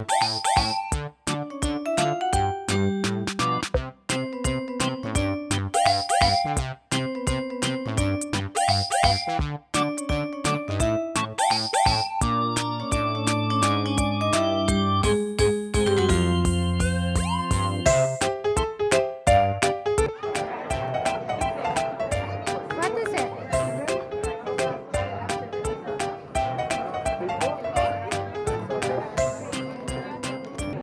Bye.